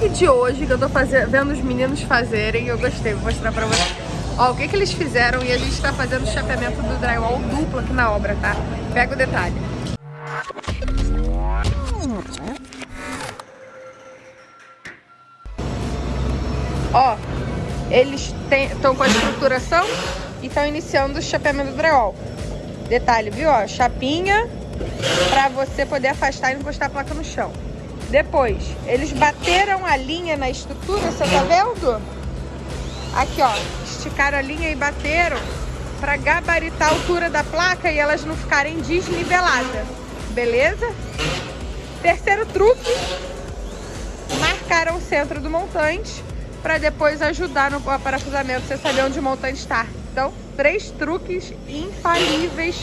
truque de hoje que eu tô fazendo, vendo os meninos fazerem, eu gostei, vou mostrar pra vocês. Ó, o que que eles fizeram e a gente tá fazendo o chapeamento do drywall duplo aqui na obra, tá? Pega o detalhe. Ó, eles estão com a estruturação e estão iniciando o chapeamento do drywall. Detalhe, viu? Ó, chapinha para você poder afastar e encostar a placa no chão. Depois, eles bateram a linha na estrutura, você tá vendo? Aqui, ó, esticaram a linha e bateram para gabaritar a altura da placa e elas não ficarem desniveladas, beleza? Terceiro truque, marcaram o centro do montante para depois ajudar no parafusamento, você saber onde o montante está. Então, três truques infalíveis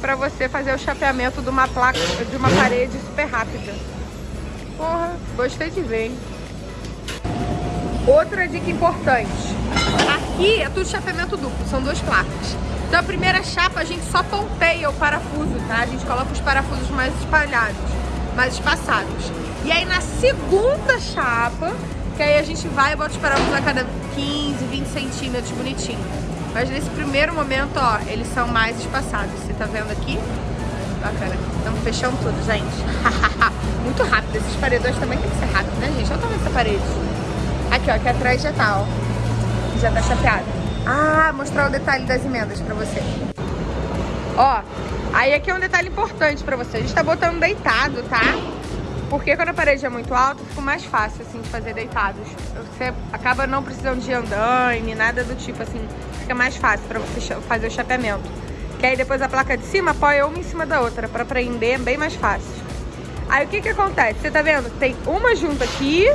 para você fazer o chapeamento de uma placa, de uma parede super rápida. Porra, gostei de ver, hein? Outra dica importante. Aqui é tudo chapeamento duplo, são duas placas. Então a primeira chapa a gente só ponteia o parafuso, tá? A gente coloca os parafusos mais espalhados, mais espaçados. E aí na segunda chapa, que aí a gente vai e bota os parafusos a cada 15, 20 centímetros, bonitinho. Mas nesse primeiro momento, ó, eles são mais espaçados. Você tá vendo aqui? Bacana. Estamos fechando tudo, gente. Muito rápido. Esses paredões também tem que ser rápido, né, gente? Olha dessa parede. Aqui, ó. Aqui atrás já tá, ó. Já tá chapeado. Ah, mostrar o detalhe das emendas pra você. Ó, aí aqui é um detalhe importante pra você. A gente tá botando deitado, tá? Porque quando a parede é muito alta, fica mais fácil, assim, de fazer deitados. Você acaba não precisando de andaime, nada do tipo, assim. Fica mais fácil pra você fazer o chapeamento. Que aí depois a placa de cima apoia uma em cima da outra, pra prender é bem mais fácil. Aí o que que acontece? Você tá vendo? Tem uma junta aqui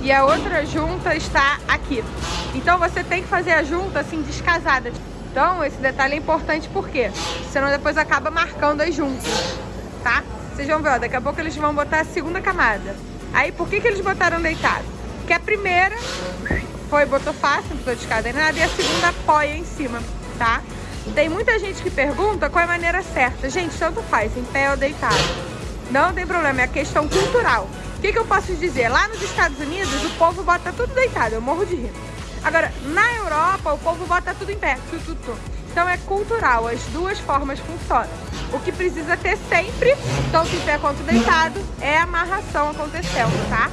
e a outra junta está aqui. Então você tem que fazer a junta, assim, descasada. Então esse detalhe é importante porque senão depois acaba marcando as juntas, tá? Vocês vão ver, ó, daqui a pouco eles vão botar a segunda camada. Aí, por que que eles botaram deitado? Porque a primeira foi, botou fácil, não precisou de escada nem nada, e a segunda apoia em cima, tá? Tem muita gente que pergunta qual é a maneira certa. Gente, tanto faz, em pé ou deitado. Não tem problema, é questão cultural. O que, que eu posso dizer? Lá nos Estados Unidos, o povo bota tudo deitado, eu morro de rir. Agora, na Europa, o povo bota tudo em pé, tu, tu, tu. Então é cultural, as duas formas funcionam. O que precisa ter sempre, tanto em pé quanto deitado, é a amarração acontecendo, tá?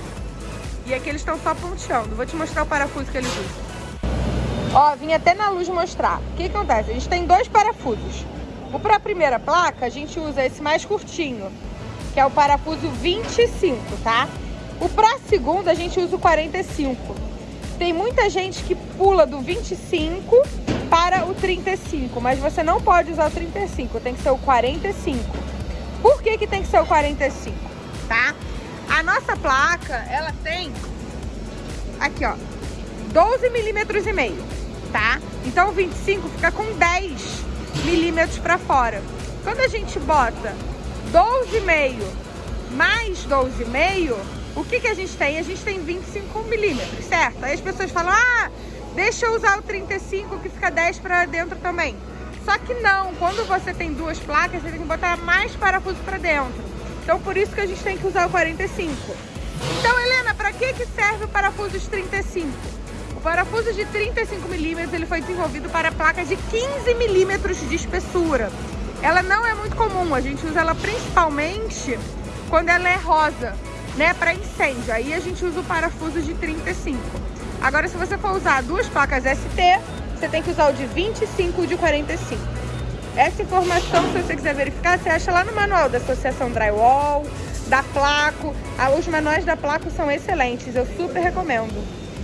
E aqui eles estão só ponteando. Vou te mostrar o parafuso que eles usam. Ó, vim até na luz mostrar. O que, acontece? A gente tem dois parafusos. O para a primeira placa, a gente usa esse mais curtinho, que é o parafuso 25, tá? O para a segunda, a gente usa o 45. Tem muita gente que pula do 25 para o 35, mas você não pode usar o 35, tem que ser o 45. Por que que tem que ser o 45, tá? A nossa placa, ela tem aqui, ó, 12 milímetros e meio, tá? Então o 25 fica com 10 milímetros para fora. Quando a gente bota 12,5 mais 12,5, o que que a gente tem? A gente tem 25 milímetros, certo? Aí as pessoas falam, ah, Deixa eu usar o 35 que fica 10 para dentro também. Só que não, quando você tem duas placas, você tem que botar mais parafuso para dentro. Então por isso que a gente tem que usar o 45. Então, Helena, para que, que serve o parafuso de 35? O parafuso de 35 milímetros ele foi desenvolvido para placas de 15 milímetros de espessura. Ela não é muito comum, a gente usa ela principalmente quando ela é rosa, né, para incêndio. Aí a gente usa o parafuso de 35. Agora, se você for usar duas placas ST, você tem que usar o de 25 e o de 45. Essa informação, se você quiser verificar, você acha lá no manual da Associação Drywall, da Placo. Ah, os manuais da Placo são excelentes, eu super recomendo,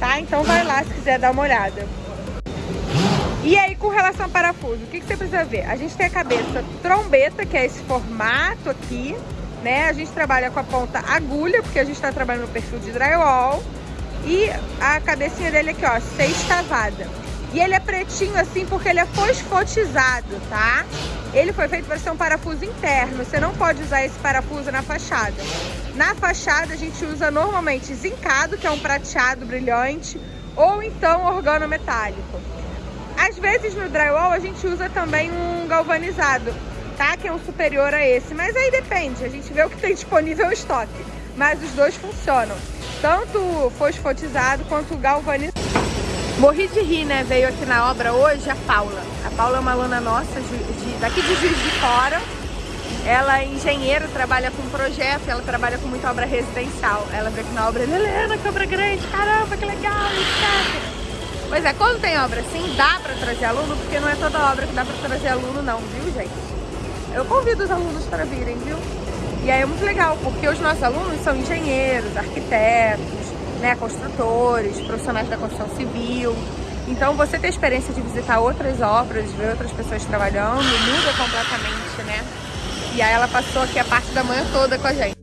tá? Então vai lá se quiser dar uma olhada. E aí, com relação ao parafuso, o que, que você precisa ver? A gente tem a cabeça trombeta, que é esse formato aqui, né? A gente trabalha com a ponta agulha, porque a gente está trabalhando no perfil de drywall. E a cabecinha dele aqui, ó, sextavada. E ele é pretinho assim porque ele é fosfotizado, tá? Ele foi feito para ser um parafuso interno. Você não pode usar esse parafuso na fachada. Na fachada a gente usa normalmente zincado, que é um prateado brilhante, ou então organometálico. Às vezes no drywall a gente usa também um galvanizado, tá? Que é um superior a esse. Mas aí depende, a gente vê o que tem disponível em estoque. Mas os dois funcionam. tanto fosfotizado quanto galvanizado. Morri de rir, né? Veio aqui na obra hoje a Paula. A Paula é uma aluna nossa de, de, daqui de Juiz de Fora. Ela é engenheira, trabalha com projeto, ela trabalha com muita obra residencial. Ela veio aqui na obra Helena, que obra grande, caramba, que legal, etc. Pois é, quando tem obra assim, dá pra trazer aluno, porque não é toda obra que dá pra trazer aluno não, viu gente? Eu convido os alunos para virem, viu? E aí é muito legal, porque os nossos alunos são engenheiros, arquitetos, né, construtores, profissionais da construção civil. Então você ter a experiência de visitar outras obras, ver outras pessoas trabalhando, muda completamente, né? E aí ela passou aqui a parte da manhã toda com a gente.